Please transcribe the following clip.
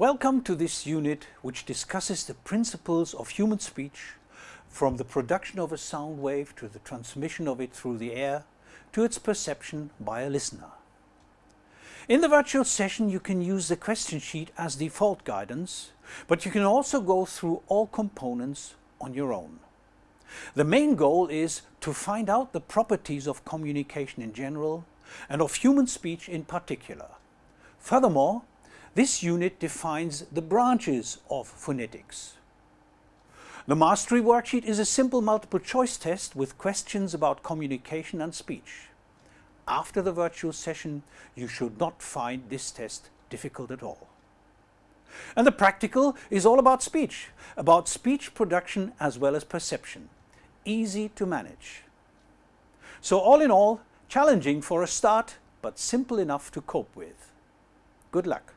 Welcome to this unit which discusses the principles of human speech from the production of a sound wave to the transmission of it through the air to its perception by a listener. In the virtual session you can use the question sheet as default guidance, but you can also go through all components on your own. The main goal is to find out the properties of communication in general and of human speech in particular. Furthermore, this unit defines the branches of phonetics. The mastery worksheet is a simple multiple choice test with questions about communication and speech. After the virtual session, you should not find this test difficult at all. And the practical is all about speech, about speech production as well as perception. Easy to manage. So all in all, challenging for a start, but simple enough to cope with. Good luck.